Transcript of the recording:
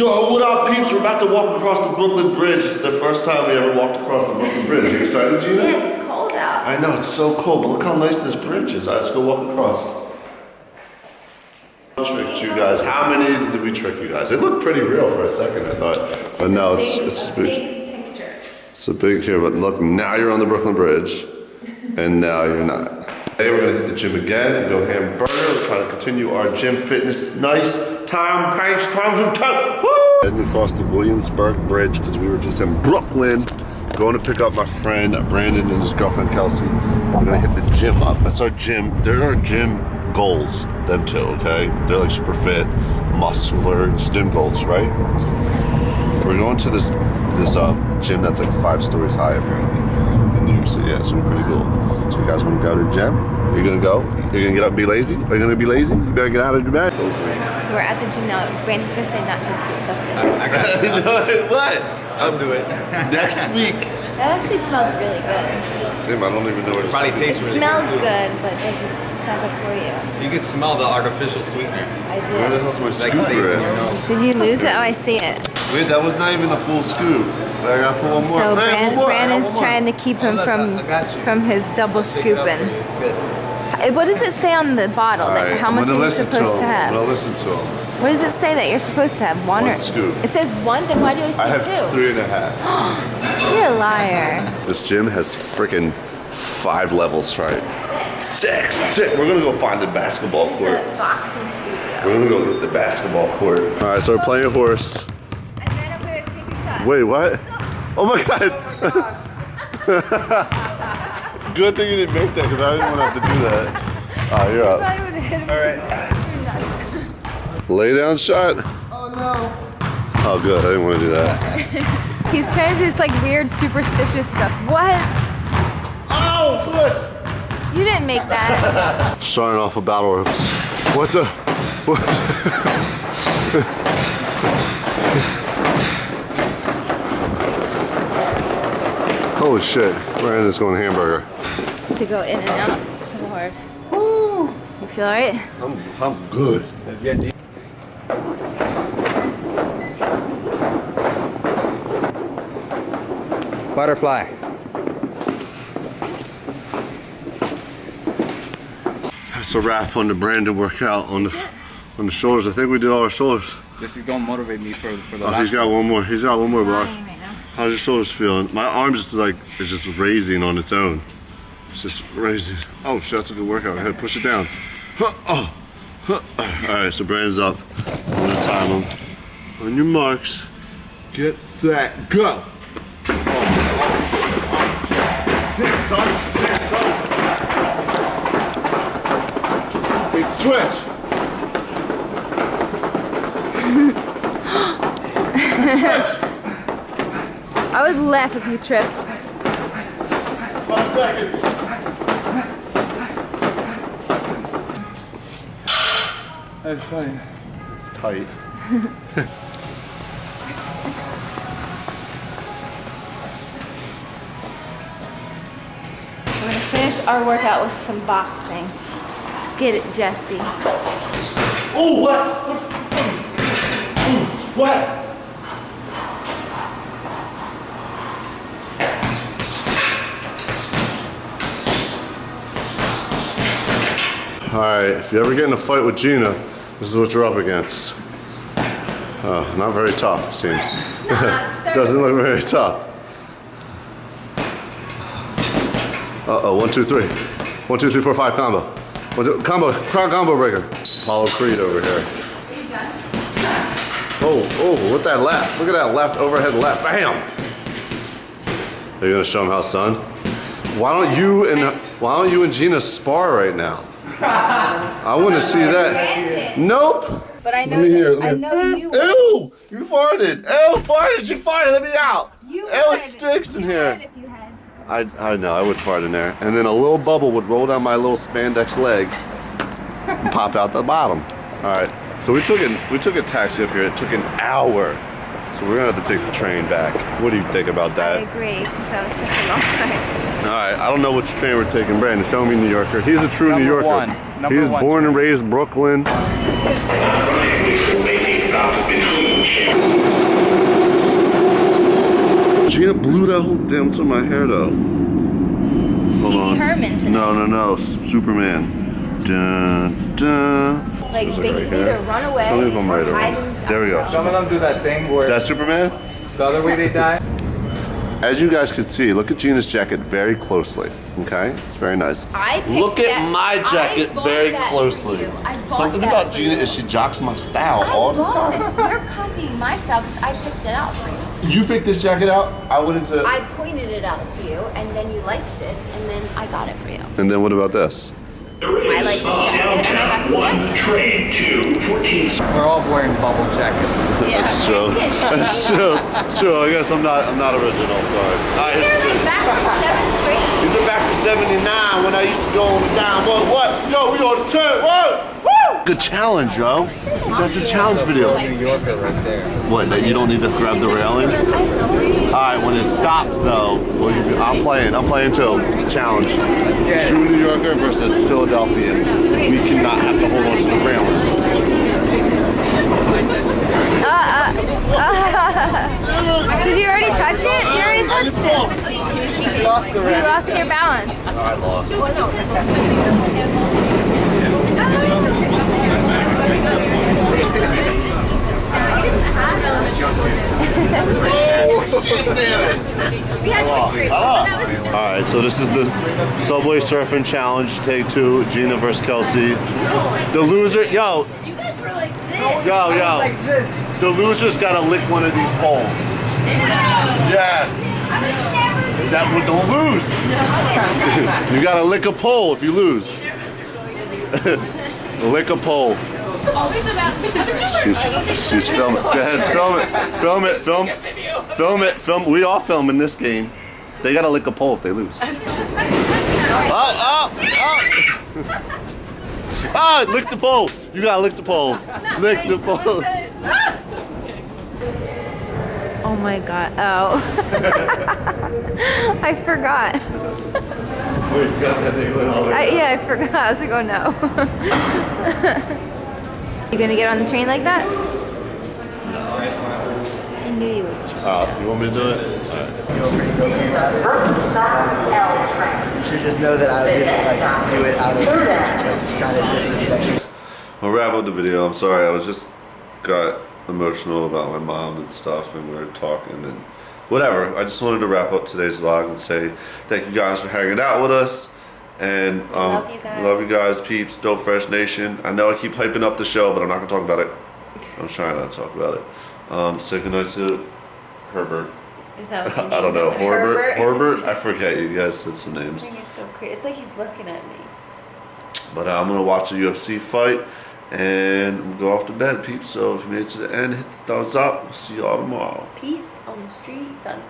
Yo, what up, peeps? We're about to walk across the Brooklyn Bridge. It's the first time we ever walked across the Brooklyn Bridge. You excited, Gina? Yeah, it's cold out. I know, it's so cold, but look how nice this bridge is. All right, let's go walk across. Tricked you guys. How many did we trick you guys? It looked pretty real for a second, I thought. But no, it's, it's big. big picture. It's a big here, but look, now you're on the Brooklyn Bridge, and now you're not. Today we're gonna hit the gym again, go hamburger, we're trying to continue our gym fitness. Nice times and time. Woo! Heading across the Williamsburg Bridge because we were just in Brooklyn, going to pick up my friend Brandon and his girlfriend Kelsey. We're gonna hit the gym up. That's our gym. They're our gym goals. Them two, okay? They're like super fit, muscular, just gym goals, right? We're going to this this uh, gym that's like five stories high apparently in New York City. Yeah, so pretty cool. So you guys want to go to the gym? You're gonna go? You're gonna get up and be lazy? Are you gonna be lazy? You better get out of your bed. So we're at the gym now. Brandon's gonna say nacho scoops. That's it. what? I'll do it. Next week. That actually smells really good. Damn, I don't even know what it's. Probably It tastes really smells good. good, but it doesn't. It's not good for you. You can smell the artificial sweetener. I Where the did. hell's my Like stays in your scooper at? Did you lose it? Oh, I see it. Wait, that was not even a full scoop. I gotta put one more. So Man, Brand, one more. Brandon's one more. trying to keep him Look, from I got you. from his double Shake it scooping. It's good. What does it say on the bottle? All Like right, how much gonna are you supposed to to, him. I'm have? gonna listen to him. What does it say that you're supposed to have? One, One or scoop. It says one. Then why do you always I say have two? three and a half. You're a liar. This gym has freaking five levels, right? Six, six. We're gonna go find the basketball court. The boxing studio. We're gonna go get the basketball court. All right, so we're playing horse. And then I'm gonna take a shot. Wait, what? Oh my god. Oh, good thing you didn't make that because I didn't want to have to do that. Oh, you're up. I would have hit him. All right. Lay down shot. Oh no. Oh, good. I didn't want to do that. He's trying to do this like weird superstitious stuff. What? Oh, foot. You didn't make that. Starting off with battle ropes. What the? What? Holy shit. Brandon's going hamburger. to go in and out. It's so hard. Woo. You feel alright? I'm, I'm good. Butterfly. That's a wrap on the Brandon workout on the on the shoulders. I think we did all our shoulders. Jesse's gonna motivate me for, for the Oh, last he's got one more. He's got one more, bro. Right. How's your shoulders feeling? My arms just like it's just raising on its own. It's just raising. Oh shit, that's a good workout. Go ahead, push it down. Huh, Oh. Huh. Oh. All right, so Brandon's up. I'm gonna time him. On your marks, get that, go. Damn, son. Big twitch. twitch. I would laugh if you tripped. Five seconds. That's fine. It's tight. We're gonna finish our workout with some boxing. Let's get it, Jesse. Oh, what? What? All right, if you ever get in a fight with Gina, this is what you're up against. Oh, not very tough, seems. Doesn't look very tough. Uh-oh, one, two, three. One, two, three, four, five, combo. One, two, combo, crown combo breaker. Apollo Creed over here. Oh, oh, with that left. Look at that left, overhead left. Bam! Are you gonna show him how it's done? Why don't you and why don't you and Gina spar right now? I want to see that. Nope. But I know, Let me hear, that- let I me- know you. Ew! You farted. Ew! Farted. You farted. Let me out. You Ew! It would. stinks in You here. I I know. I would fart in there, and then a little bubble would roll down my little spandex leg, and pop out the bottom. All right. So we took it. We took a taxi up here. It took an hour. So we're gonna have to take the train back. What do you think about that? I agree, because that was such a long ride. All right, I don't know which train we're taking. Brandon, show me New Yorker. He's a true New Number Yorker. one. Number He's one born and train. raised Brooklyn. Making Gina blew that whole damn what's in my hair though. Hold Pee on. Herman tonight. No, no, no. Superman. Dun, dun. Like Is it they right can here? either run away. Tell me if I'm right or or wrong. There we go. Some of them do that thing where Is that Superman? the other way they die. As you guys can see, look at Gina's jacket very closely. Okay, it's very nice. I picked Look at that- my jacket bought very that closely. you. I Something that about for Gina you. is she jocks my style all I the bought time. this. You're copying my style because I picked it out for you. You picked this jacket out. I went into. I pointed it out to you, and then you liked it, and then I got it for you. and then what about this? I like this jacket, and I got this uh, jacket. Train to 14 We're all wearing bubble jackets. That's true. That's true. True. I guess I'm not. I'm not original. Sorry. All right, You're back from seventh grade. These are back from '79 when I used to go on the down. What? What? Yo, we on the turn. What? Woo! Good challenge, yo. That's a challenge video. New Yorker right there. What? That you don't need to grab the railing? I saw you. All right. When it stops, though, well, you, I'm playing. I'm playing too. It's a challenge. Let's get it. True New Yorker versus Philadelphia. We cannot have to hold on to the railing. Uh, uh, did you already touch it? You already touched it. You lost You lost your balance. I lost. Oh, shit, damn it. We had some great All right, so this is the Subway Surfing Challenge, take two, Gina versus Kelsey. The loser, yo, You guys were like this. yo, yo. The loser's gotta lick one of these poles. Yes. That would don't lose. you gotta lick a pole if you lose. lick a pole. She's she's filming. Go ahead, film it. Film it. Film. Film it. Film. We all film in this game. They gotta lick a pole if they lose. Oh, oh, oh. Ah, lick the pole. You gotta lick the pole. Lick the pole. Oh my god. Oh. I forgot. Wait, you got that thing going all the way I, yeah, I forgot. I was like, oh no. You gonna get on the train like that? I knew you would. Uh, you want me to do it? feel pretty guilty about it. You should just know that I would like do it out of because trying to disrespect you. I'll wrap up the video. I'm sorry. I was just got emotional about my mom and stuff, and we were talking and whatever. I just wanted to wrap up today's vlog and say thank you guys for hanging out with us. And um, Love you guys. love you guys, peeps, Dope Fresh Nation. I know I keep hyping up the show, but I'm not gonna talk about it. I'm trying not to talk about it. Um, say goodnight to Herbert. Is that what I don't know. Herbert. Herbert. I forget. You guys said some names. think he's so crazy. It's like he's looking at me. But uh, I'm gonna watch a UFC fight and go off to bed, peeps. So if you made it to the end, hit the thumbs up. We'll see y'all tomorrow. Peace on the street, son.